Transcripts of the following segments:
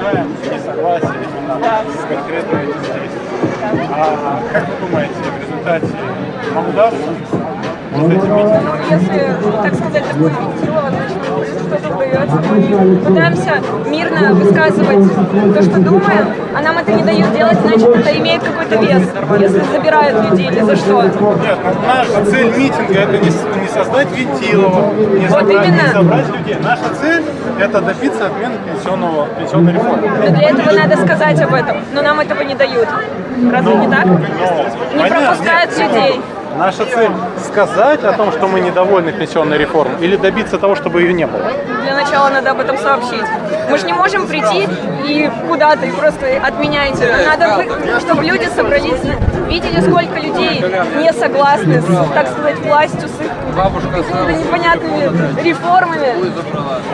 выражаем несогласие именно с конкретной действием. А как вы думаете, в результате нам удастся вот эти митинги? Если, так сказать, такое вентилово, значит, что-то удается. Мы пытаемся мирно высказывать то, что думаем, а нам это не дают делать, значит, это имеет какой-то вес, если забирают людей или за что. Нет, наша цель митинга это не, не создать Вентилова, не, Вот не собрать людей. Наша цель это добиться отмены пенсионного, пенсионной реформы. Но для этого надо сказать об этом, но нам этого не дают. Разве не так? Но, Не понятно, пропускают нет, людей. Наша цель сказать о том, что мы недовольны пенсионной реформой, или добиться того, чтобы ее не было. Для начала надо об этом сообщить. Мы же не можем прийти и куда-то и просто отменяйте. Надо, чтобы люди собрались, видели, сколько людей не согласны с, так сказать, властью, с их какими-то непонятными реформами.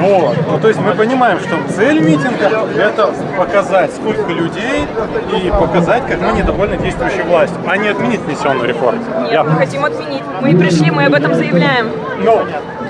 Вот. Ну, то есть мы понимаем, что цель митинга – это показать, сколько людей, и показать, как мы недовольны действующей властью, а не отменить пенсионную реформу. Я- Нет, мы хотим отменить. Мы пришли, мы об этом заявляем. Но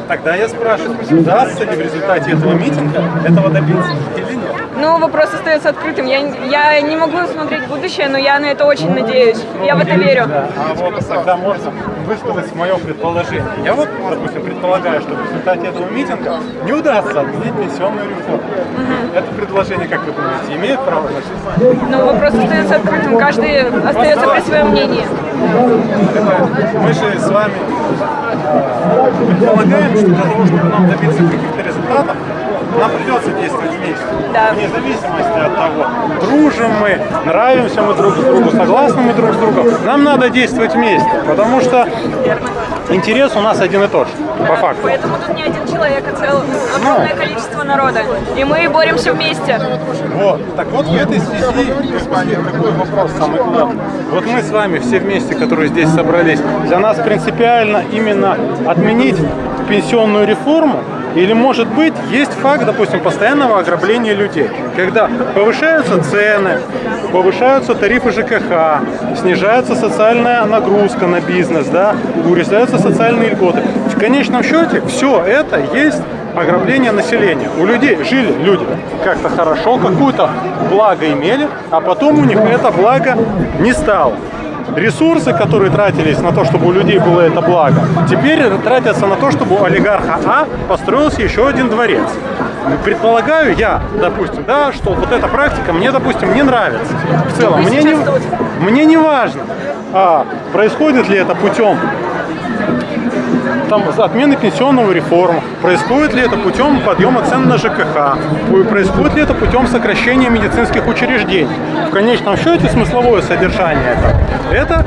тогда я спрашиваю, удастся ли в результате этого митинга этого добиться или нет? Ну, вопрос остается открытым. Я, я не могу смотреть будущее, но я на это очень надеюсь. Я в это верю. А вот тогда можно высказать мое предположение. Я вот, допустим, предполагаю, что в результате этого митинга не удастся отменить пенсионную реформу. Это предложение, как вы думаете, имеет право на жизнь? Но вопрос остается открытым. Каждый остается при своем мнении. Это мы же с вами э, предполагаем, что для того, чтобы нам добиться каких-то результатов, нам придется действовать вместе. Да. Вне зависимости от того, дружим мы, нравимся мы друг другу, согласны мы друг с другом. Нам надо действовать вместе, потому что интерес у нас один и тот же, по факту. Поэтому тут не один человек, а целое огромное количество народа. И мы боремся вместе. Вот. Так вот в этой связи какой вопрос самый главный. Вот мы с вами все вместе, которые здесь собрались, для нас принципиально именно отменить пенсионную реформу, или, может быть, есть факт, допустим, постоянного ограбления людей, когда повышаются цены, повышаются тарифы ЖКХ, снижается социальная нагрузка на бизнес, да, урезаются социальные льготы. В конечном счете все это есть ограбление населения. У людей жили люди как-то хорошо, какую-то благо имели, а потом у них это благо не стало. Ресурсы, которые тратились на то, чтобы у людей было это благо, теперь тратятся на то, чтобы у олигарха А построился еще один дворец. Предполагаю я, допустим, да, что вот эта практика мне, допустим, не нравится. В целом, мне не, мне не важно, а, происходит ли это путем там, отмены пенсионного реформы, происходит ли это путем подъема цен на ЖКХ, происходит ли это путем сокращения медицинских учреждений. В конечном счете смысловое содержание это, это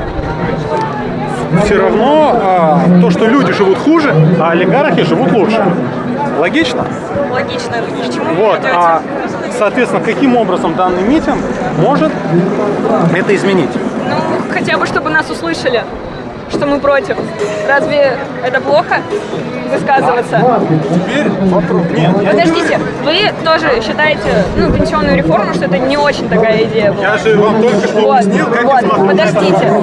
все равно а, то, что люди живут хуже, а олигархи живут лучше. Логично? Логично. Вот, а, соответственно, каким образом данный митинг может это изменить? Ну, хотя бы, чтобы нас услышали, что мы против. Разве это плохо высказываться? Теперь вопрос. Нет, Подождите, вы тоже считаете, ну, пенсионную реформу, что это не очень такая идея была? я же вам только что Вот, объяснил, как вот, смотрю подождите.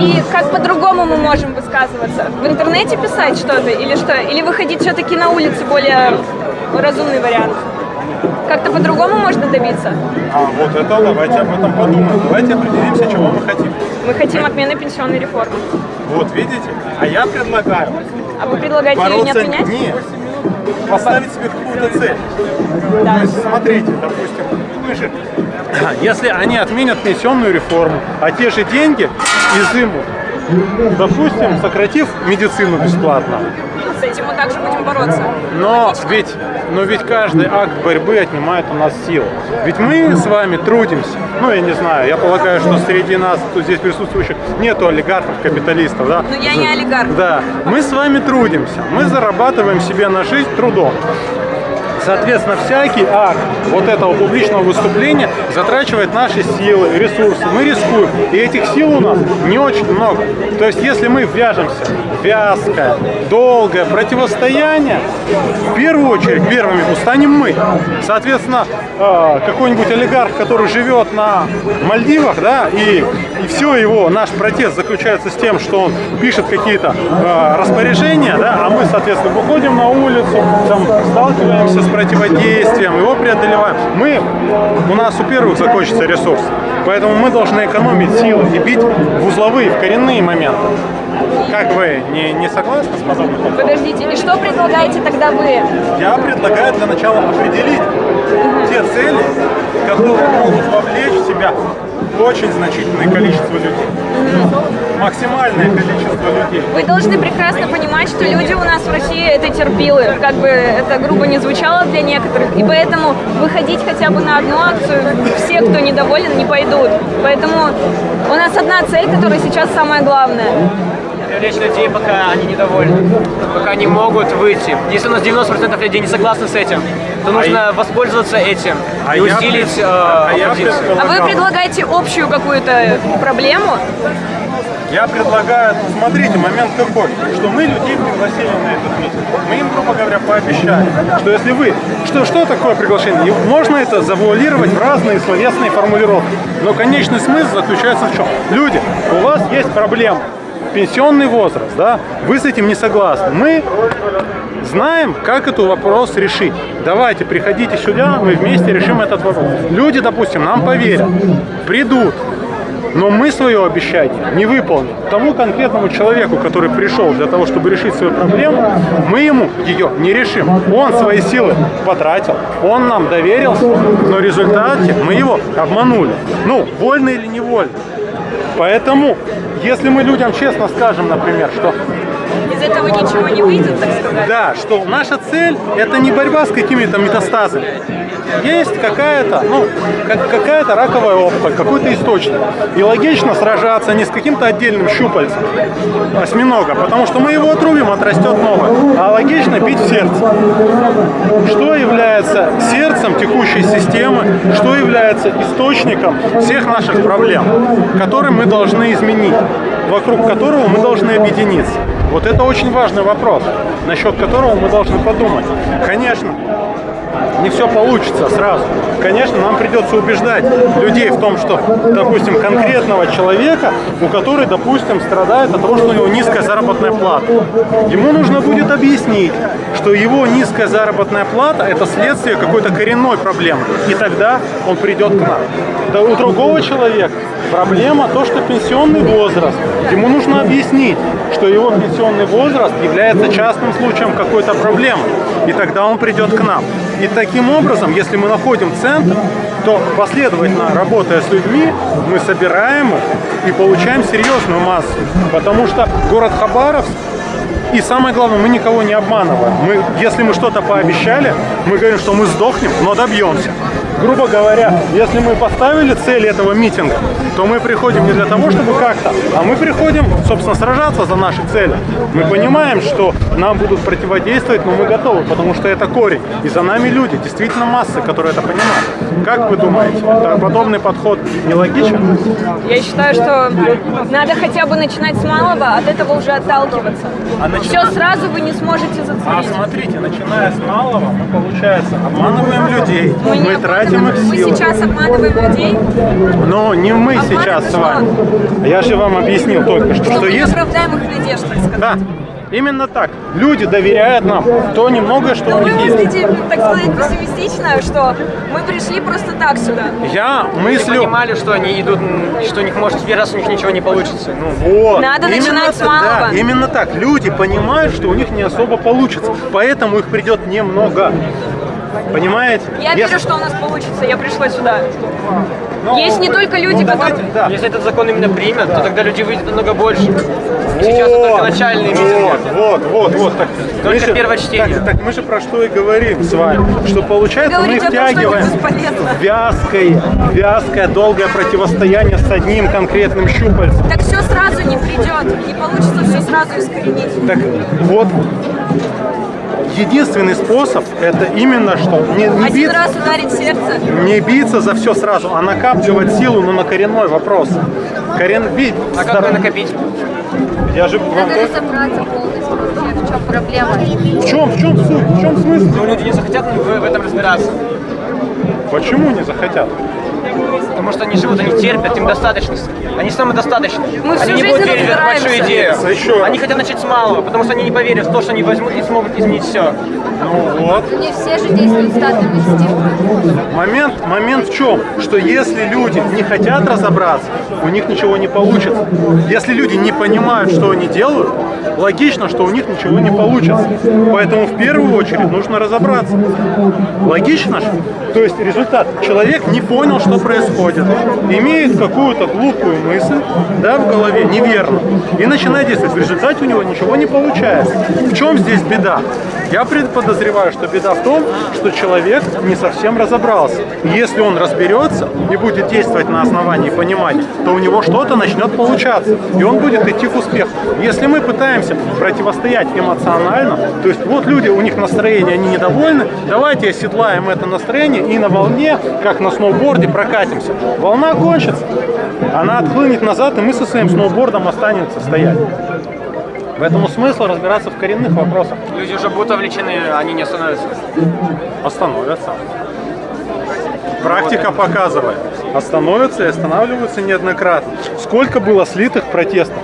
И как по-другому мы можем высказываться? В интернете писать что-то или что? Или выходить все-таки на улицу более разумный вариант? Как-то по-другому можно добиться? А вот это давайте об этом подумаем. Давайте определимся, чего мы хотим. Мы хотим отмены пенсионной реформы. Вот видите? А я предлагаю А вы предлагаете ее не отменять? нет. Поставить себе какую-то цель. Да. То есть, смотрите, допустим, мы же, если они отменят пенсионную реформу, а те же деньги изымут, допустим, сократив медицину бесплатно, С этим мы также будем бороться. Но ведь, но ведь каждый акт борьбы отнимает у нас силу. Ведь мы с вами трудимся. Ну, я не знаю, я полагаю, что среди нас, тут здесь присутствующих, нету олигархов, капиталистов, да? Но я не олигарх. Да, мы с вами трудимся, мы зарабатываем себе на жизнь трудом. Соответственно, всякий акт вот этого публичного выступления затрачивает наши силы, ресурсы. Мы рискуем. И этих сил у нас не очень много. То есть, если мы вяжемся вязкое, долгое противостояние, в первую очередь первыми устанем мы. Соответственно, э, какой-нибудь олигарх, который живет на Мальдивах, да, и, и все его, наш протест заключается с тем, что он пишет какие-то э, распоряжения, да, а мы, соответственно, выходим на улицу, там, сталкиваемся с противодействием, его преодолеваем. Мы, у нас у первых закончится ресурс, поэтому мы должны экономить силы и бить в узловые, в коренные моменты. Как вы, не, не согласны с подходом? Подождите, и что предлагаете тогда вы? Я предлагаю для начала определить те цели, которые могут вовлечь в себя очень значительное количество людей. Максимальное количество людей. Вы должны прекрасно понимать, что люди у нас в России это терпилы, как бы это грубо не звучало для некоторых, и поэтому выходить хотя бы на одну акцию, все, кто недоволен, не пойдут. Поэтому у нас одна цель, которая сейчас самая главная. привлечь людей, пока они недовольны, пока не могут выйти. Если у нас 90% людей не согласны с этим, то нужно воспользоваться этим а и я усилить пред- э, а я. А вы предлагаете общую какую-то проблему? Я предлагаю, смотрите, момент какой, что мы людей пригласили на этот митинг. Мы им, грубо говоря, пообещали, что если вы... Что, что такое приглашение? Можно это завуалировать в разные словесные формулировки. Но конечный смысл заключается в чем? Люди, у вас есть проблема. Пенсионный возраст, да? Вы с этим не согласны. Мы знаем, как этот вопрос решить. Давайте, приходите сюда, мы вместе решим этот вопрос. Люди, допустим, нам поверят, придут, но мы свое обещание не выполним. Тому конкретному человеку, который пришел для того, чтобы решить свою проблему, мы ему ее не решим. Он свои силы потратил, он нам доверился, но в результате мы его обманули. Ну, вольно или невольно. Поэтому, если мы людям честно скажем, например, что Из этого ничего не выйдет, так сказать. да, что наша цель это не борьба с какими-то метастазами. Есть какая-то, ну, как- какая-то раковая опухоль, какой-то источник. И логично сражаться не с каким-то отдельным щупальцем осьминога, потому что мы его отрубим, отрастет новое. А логично бить в сердце. Что является сердцем текущей системы, что является источником всех наших проблем, которые мы должны изменить, вокруг которого мы должны объединиться. Вот это очень важный вопрос, насчет которого мы должны подумать. Конечно, не все получится сразу. Конечно, нам придется убеждать людей в том, что, допустим, конкретного человека, у которого, допустим, страдает от того, что у него низкая заработная плата, ему нужно будет объяснить, что его низкая заработная плата – это следствие какой-то коренной проблемы. И тогда он придет к нам. Да у другого человека проблема то, что пенсионный возраст. Ему нужно объяснить, что его пенсионный возраст является частным случаем какой-то проблемы. И тогда он придет к нам. И таким образом, если мы находим центр, то последовательно работая с людьми, мы собираем их и получаем серьезную массу. Потому что город Хабаровск и самое главное, мы никого не обманываем. Мы, если мы что-то пообещали, мы говорим, что мы сдохнем, но добьемся. Грубо говоря, если мы поставили цель этого митинга, то мы приходим не для того, чтобы как-то, а мы приходим, собственно, сражаться за наши цели. Мы понимаем, что нам будут противодействовать, но мы готовы, потому что это корень. И за нами люди, действительно массы, которые это понимают. Как вы думаете, подобный подход нелогичен? Я считаю, что надо хотя бы начинать с малого, от этого уже отталкиваться. А начина- Все сразу вы не сможете А зацепить. смотрите, начиная с малого, мы, получается, обманываем людей, мы, не тратим их обманываем. Мы сейчас обманываем людей, Но не мы Обманываем сейчас с что? вами. Я же вам объяснил только что, что что мы есть... оправдаем их надежд, так сказать. Да, именно так. Люди доверяют нам то немногое, что Но у вы них есть. мыслите, так сказать, пессимистично, что мы пришли просто так сюда. Я мыслю... понимали, что они идут, что у них может в первый раз у них ничего не получится. Ну, Вот. Надо Именно начинать с так, малого. Да, именно так. Люди понимают, что у них не особо получится. Поэтому их придет немного. Понимаете? Я Если- верю, что у нас получится, я пришла сюда. Ну, Есть не только люди, давайте, которые... да. если этот закон именно примет, то тогда людей выйдет намного больше. Сейчас это только начальные митинги. Вот, вот, вот, вот. Так, Только мы же- первое чтение. Так, так мы же про что и говорим с вами. Что получается, мы Говорите это втягиваем вязкое, вязкое, долгое противостояние с одним конкретным щупальцем. Так все сразу не придет, не получится все сразу искоренить. Так вот, единственный способ это именно что не, не, Один бить- раз ударить сердце. не биться за все сразу, а накапливать силу, но на коренной вопрос. Корен бить. А как ее накопить? Я же вам Надо разобраться полностью вообще, в чем проблема. В чем, в чем суть, в чем смысл? Ну, люди не захотят в, в этом разбираться. Почему не захотят? Потому что они живут, они терпят, им достаточно. Они самодостаточны. Мы всю они не жизнь будут верить в эту большую идею. Еще. Они хотят начать с малого, потому что они не поверят в то, что они возьмут и смогут изменить все. Ну вот. Не все же действуют инстинктом. Момент, момент в чем? Что если люди не хотят разобраться, у них ничего не получится. Если люди не понимают, что они делают, логично, что у них ничего не получится. Поэтому в первую очередь нужно разобраться. Логично же? То есть результат. Человек не понял, что происходит. Имеет какую-то глупую мысль да, в голове, неверно. И начинает действовать. В результате у него ничего не получается. В чем здесь беда? Я пред- подозреваю, что беда в том, что человек не совсем разобрался. Если он разберется и будет действовать на основании понимания, то у него что-то начнет получаться. И он будет идти к успеху. Если мы пытаемся противостоять эмоционально, то есть вот люди, у них настроение, они недовольны, давайте оседлаем это настроение и на волне, как на сноуборде, прокатимся. Волна кончится, она отхлынет назад, и мы со своим сноубордом останемся стоять. Поэтому смысл разбираться в коренных вопросах. Люди уже будут увлечены, они не остановятся. Остановятся. Практика показывает. Остановятся и останавливаются неоднократно. Сколько было слитых протестов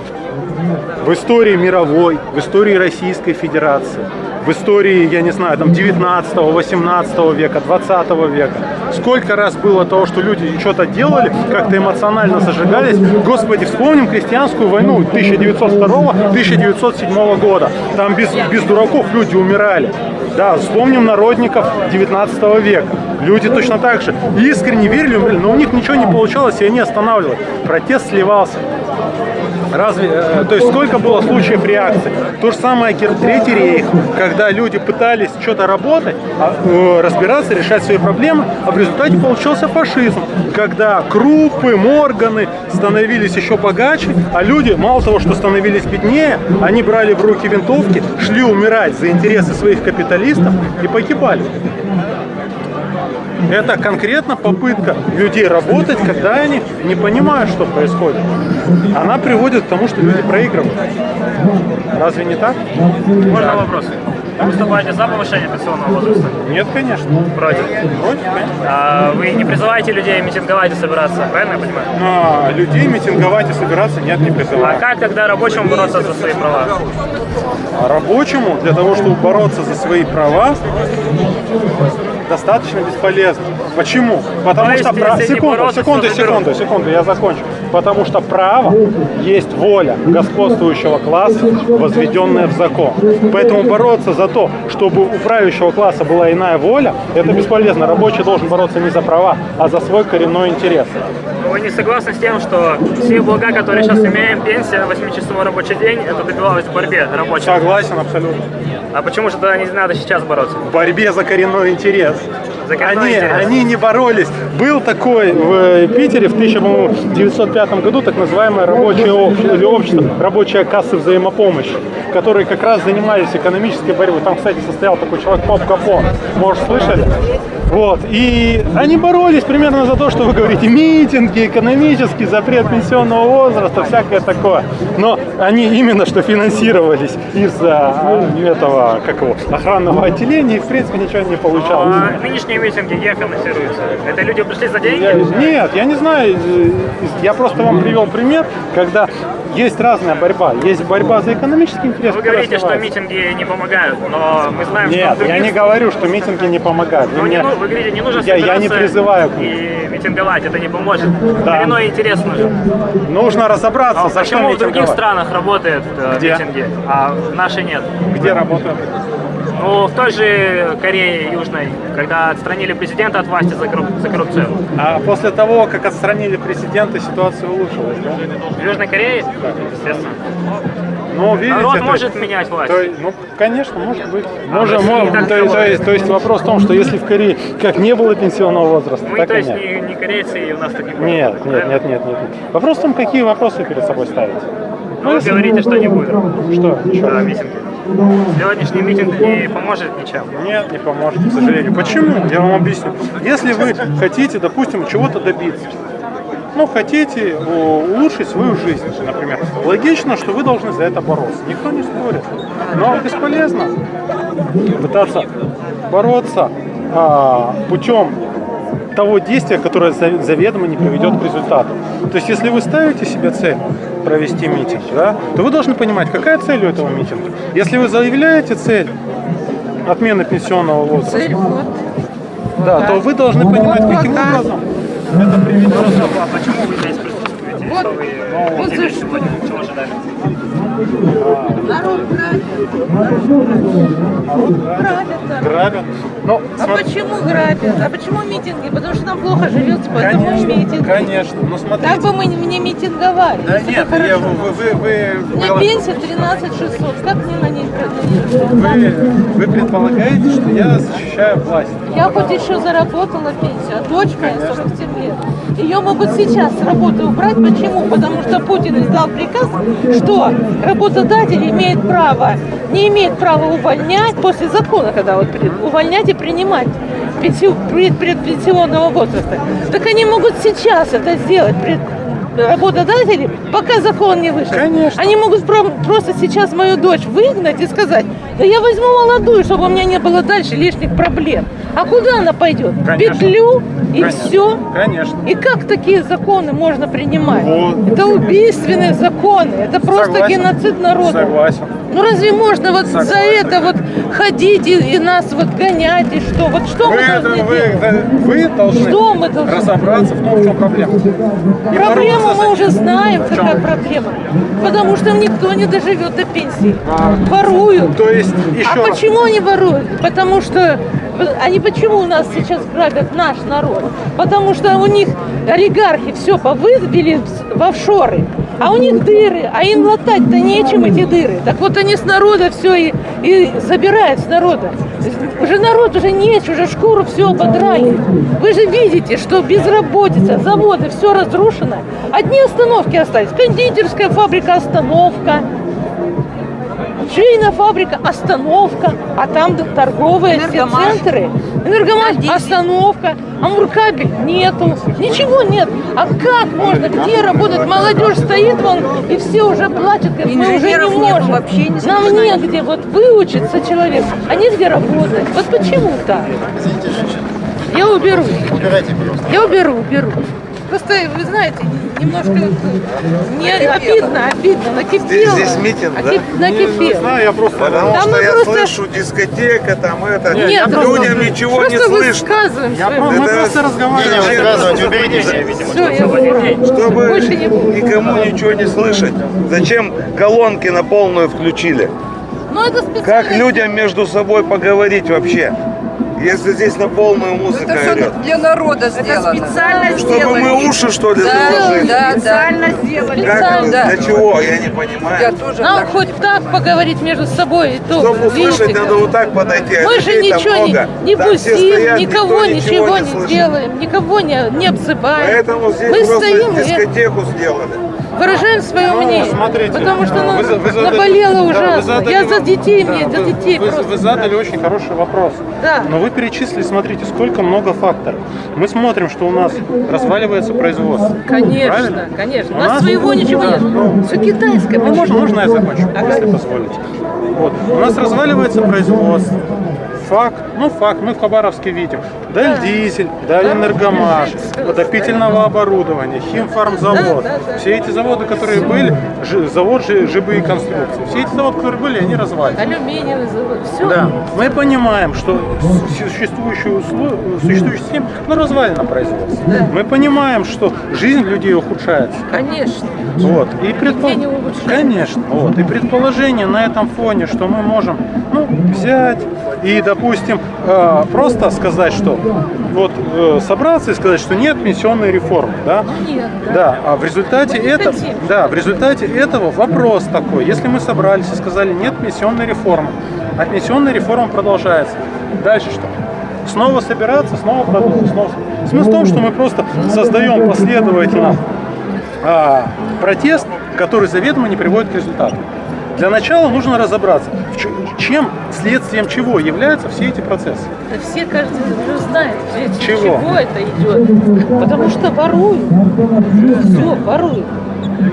в истории мировой, в истории Российской Федерации, в истории, я не знаю, там 19 18 века, 20 века. Сколько раз было того, что люди что-то делали, как-то эмоционально зажигались. Господи, вспомним крестьянскую войну 1902-1907 года. Там без, без дураков люди умирали. Да, вспомним народников 19 века. Люди точно так же искренне верили, умерли, но у них ничего не получалось, и они останавливали. Протест сливался. Разве, э, то есть сколько было случаев реакции? То же самое Третий рейх, когда люди пытались что-то работать, а, э, разбираться, решать свои проблемы, а в результате получился фашизм, когда крупы, морганы становились еще богаче, а люди, мало того, что становились беднее, они брали в руки винтовки, шли умирать за интересы своих капиталистов и погибали. Это конкретно попытка людей работать, когда они не понимают, что происходит. Она приводит к тому, что люди проигрывают. Разве не так? Можно вопрос? Вы выступаете за повышение пенсионного возраста? Нет, конечно. Против. Против, конечно. А вы не призываете людей митинговать и собираться, правильно я понимаю? Но людей митинговать и собираться нет, не А призываю. как тогда рабочему бороться за свои права? А рабочему для того, чтобы бороться за свои права, достаточно бесполезно. Почему? Потому То что не секунду, секунду, секунду, секунду, я закончу. Потому что право есть воля господствующего класса, возведенная в закон. Поэтому бороться за то, чтобы у правящего класса была иная воля, это бесполезно. Рабочий должен бороться не за права, а за свой коренной интерес. Вы не согласны с тем, что все блага, которые сейчас имеем, пенсия, 8-часовой рабочий день, это добивалось в борьбе рабочих? Согласен абсолютно. А почему же тогда не надо сейчас бороться? в борьбе за коренной интерес. Они, они не боролись. Был такой в э, Питере в 1905 году так называемое рабочее общество, или общество рабочая касса взаимопомощи, которые как раз занимались экономической борьбой. Там, кстати, состоял такой человек Поп Капон. Может, слышали? Вот. И они боролись примерно за то, что вы говорите, митинги, экономический запрет пенсионного возраста, всякое такое. Но они именно что финансировались из-за этого, как его, охранного отделения, и в принципе ничего не получалось. А нынешние митинги где финансируются? Это люди пришли за деньги? Нет, я не знаю. Я просто вам привел пример, когда есть разная борьба. Есть борьба за экономический интерес. Вы говорите, что митинги не помогают, но мы знаем, что в Нет, я не говорю, что митинги не помогают. Вы Ну, не мне- ну- вы говорите, не нужно Я- я не призываю к и митинговать, это не поможет. Да. Коренной интерес нужен. Нужно разобраться, А за что почему в других странах работают э, митинги, а в нашей нет? Где работают? Ну, в той же Корее Южной, когда отстранили президента от власти за, корруп- за коррупцию. А после того, как отстранили президента, ситуация улучшилась, да? В Южной Корее, естественно. Ну, видите, Народ то может менять власть. то ну, конечно, может быть. А можем. так то, есть, не то, есть, то есть вопрос в том, что если в Корее как не было пенсионного возраста, Мы, так то и есть, нет. не, не корейцы, и у нас так не будет. Нет, нет, нет, нет, нет. Вопрос в том, какие вопросы перед собой ставить. Ну, вы говорите, что не будет. Что? Еще Да, митинги. Сегодняшний митинг не поможет ничем. Нет, не поможет, к сожалению. Почему? Я вам объясню. Если вы хотите, допустим, чего-то добиться, ну, хотите о, улучшить свою жизнь, например, логично, что вы должны за это бороться. Никто не спорит. Но бесполезно пытаться бороться а, путем того действия, которое за- заведомо не приведет к результату. То есть, если вы ставите себе цель провести митинг, да, то вы должны понимать, какая цель у этого митинга. Если вы заявляете цель отмены пенсионного возраста, да, то вы должны понимать, каким образом это приведет. А почему вы здесь присутствуете? Что вы хотели сегодня? Грабят. Но А смотри- почему грабят? А почему митинги? Потому что нам плохо живется, поэтому конечно, митинги. конечно. Но смотрите. Так бы мы не митинговали. Да нет, я, вы, вы, вы, У меня пенсия 13 600. Как мне на ней жить? вы, вы предполагаете, что я защищаю власть. Я хоть еще заработала пенсию, а дочь моя 47 лет. Ее могут сейчас с работы убрать. Почему? Потому что Путин издал приказ, что работодатель имеет право, не имеет права увольнять после закона, когда вот увольнять и принимать предпенсионного возраста. Так они могут сейчас это сделать. пред- работодатели, пока закон не вышел. Конечно. Они могут про- просто сейчас мою дочь выгнать и сказать, да я возьму молодую, чтобы у меня не было дальше лишних проблем. А куда она пойдет? Конечно. Петлю и Конечно. все. Конечно. И как такие законы можно принимать? Вот. Это убийственные законы, это просто Согласен. геноцид народа. Согласен. Ну разве можно вот за Согласен. это вот ходить и, и нас вот гонять и что? Вот что Вы, мы это- должны вы, делать? вы должны Что мы должны разобраться в том, в чем проблема. И Проблему мы за уже знаем, какая проблема. Потому что никто не доживет до пенсии. Воруют. То есть, еще А раз. почему они воруют? Потому что они почему у нас сейчас грабят наш народ? Потому что у них олигархи все повывели в офшоры, а у них дыры, а им латать-то нечем эти дыры. Так вот они с народа все и, и забирают с народа. Уже народ уже нет, уже шкуру все ободрали. Вы же видите, что безработица, заводы, все разрушено. Одни остановки остались. Кондитерская фабрика остановка. Швейная фабрика, остановка, а там торговые все Энергомаш. центры. Энергомаш, остановка, Амуркабель нету, ничего нет. А как можно, где работать? Молодежь стоит вон, и все уже плачут, говорят, мы уже не можем. вообще не Нам негде вот выучиться человек, а негде работать. Вот почему так? Я уберу. Я уберу, уберу. Просто, вы знаете, немножко не обидно, обидно, накипело. Здесь- здесь митинг, да? Накип- Не Накипело. знаю, я просто... Потому Там что мы я просто- слышу дискотека, там это. Нет, я просто- людям ничего не просто слышно. высказываем Я мысли. мы Это- просто разговариваем. Не, не Высказывайте, уберите. Все, я уберу. Чтобы Больше не буду. никому ничего не слышать. Зачем колонки на полную включили? Ну, это специально. Как людям между собой поговорить вообще? Если здесь на полную музыка Это идет. все для народа сделано. специально Чтобы мы уши что ли Да, заложили? да, да. Специально сделали. Как это? Специально. Для чего? Я не Я понимаю. тоже Нам так хоть так поговорить между собой, и то, Чтобы услышать, видите, надо вот так подойти. а Мы же ничего не, не бусим, стоят, никого никто ничего не, слышит. делаем, никого не, не обзываем. Поэтому здесь Мы просто стоим и дискотеку сделали. Выражаем свое Ну, мнение. смотрите, потому что нам вы вы задали- наболело да, ужасно. задали Я за детей, да, мне за детей вы, просто. вы задали очень хороший вопрос. Да. Но вы перечислили, смотрите, сколько много факторов. Мы смотрим, что у нас разваливается производство. Конечно, Правильно? конечно. У У нас своего ничего да, нет. ну, Все китайское. Ну, можно, можно я закончу, если позволите. Вот. У нас разваливается производство. Факт, ну факт, мы в Хабаровске видим. Дальдизель, Дальэнергомаш, водопительного оборудования, Химфармзавод. Да, да, да. Все эти заводы, которые были, жи- завод жи- ЖБ и конструкции, все эти заводы, которые были, они развалились. Алюминиевый завод. Все. Да, мы понимаем, что существующую, услов- существующая система ну, развалена производство. Да. Мы понимаем, что жизнь людей ухудшается. Конечно. Вот. И предпо-. Конечно. Вот. И предположение на этом фоне, что мы можем ну, взять и, допустим, э, просто сказать, что вот э, собраться и сказать, что нет пенсионной реформы, да? Нет, да. Да, а в результате этого, да, в результате этого вопрос такой. Если мы собрались и сказали нет пенсионной реформы, а пенсионная реформа продолжается, дальше что? Снова собираться, снова продолжить, снова. Смысл в том, что мы просто создаем последовательно а, протест, который заведомо не приводит к результату. Для начала нужно разобраться, в ч- чем, следствием чего являются все эти процессы. Да все, кажется, уже знают, все- Чего? это идет. Потому что воруют. Все, воруют.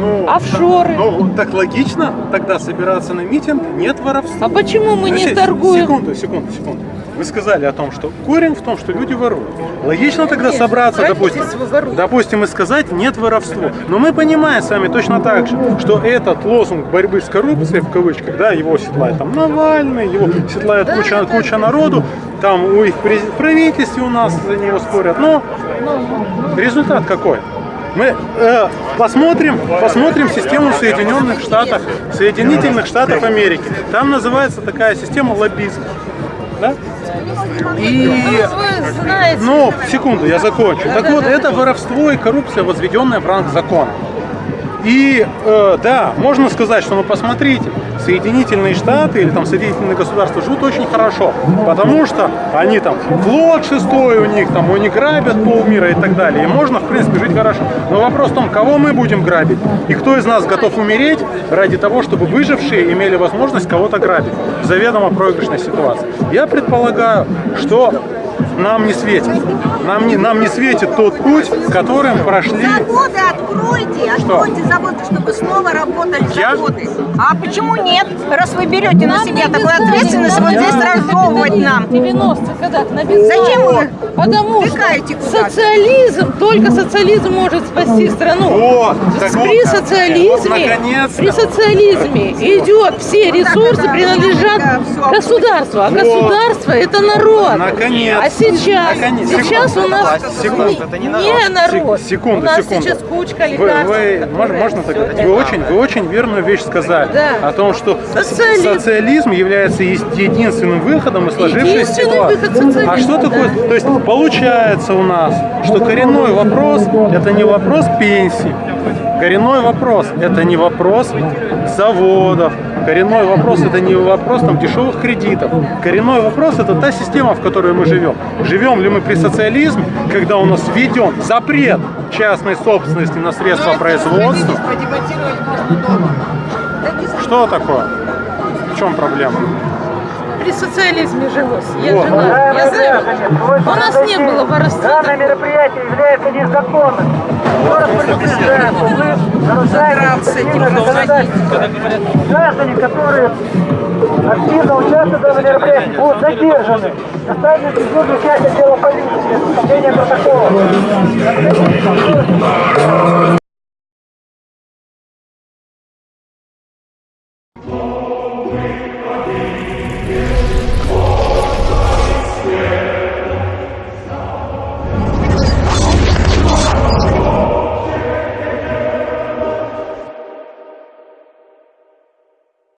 Ну, Офшоры. Ну, так логично тогда собираться на митинг, нет воровства. А почему мы не Подождите, торгуем? Секунду, секунду, секунду. Вы сказали о том, что корень в том, что люди воруют. Логично тогда Нет, собраться, допустим, допустим, и сказать нет воровства. Но мы понимаем с вами точно так же, что этот лозунг борьбы с коррупцией, в кавычках, да, его седлает там Навальный, его седлает куча, куча народу, там у их в правительстве у нас за него спорят. Но результат какой? Мы э, посмотрим, посмотрим систему Соединенных Штатов, Соединительных Штатов Америки. Там называется такая система лоббизм. Да? И, Ну, секунду, я закончу. Так вот, это воровство и коррупция, возведенная в ранг закона. И э, да, можно сказать, что ну посмотрите, Соединительные Штаты или там Соединительные государства живут очень хорошо, потому что они там флот шестой у них, там они грабят полмира и так далее. И можно, в принципе, жить хорошо. Но вопрос в том, кого мы будем грабить и кто из нас готов умереть ради того, чтобы выжившие имели возможность кого-то грабить в заведомо проигрышной ситуации. Я предполагаю, что нам не светит. Нам не, нам не светит тот путь, которым прошли Заводы откройте, откройте заводы, чтобы снова работали Я? заводы. А почему нет? Раз вы берете на Нам себя не такую ответственность, вот здесь разжевывать в нам. 90-х годах написали. Зачем вы Потому втыкаете что социализм, только социализм может спасти страну. Вот, так при вот, социализме, вот, при социализме идет все ресурсы принадлежат государству, а государство это народ. Наконец. А сейчас, Наконец. сейчас у нас Секунду. не, не народ. Сек- секунду, у нас секунду. сейчас кучка Вы, лекарств. вы- которые- можно, можно так? Вы очень, вы очень верную вещь сказали. Да. О том, что Социализм. социализм является единственным выходом из сложившейся ситуации. А что такое? да. То есть получается у нас, что коренной вопрос это не вопрос пенсии. Коренной вопрос это не вопрос заводов. Коренной вопрос это не вопрос там дешевых кредитов. Коренной вопрос это та система, в которой мы живем. Живем ли мы при социализме, когда у нас введен запрет частной собственности на средства производства? Что такое? В чем проблема? При социализме жилось. Я Вот. жила. Я знаю. У нас не было воровства. Данное мероприятие является незаконным. Город предупреждает, вы нарушаете. Граждане, которые активно участвуют в данном мероприятии, будут задержаны. Доставлены службу части отдела полиции для составления протокола.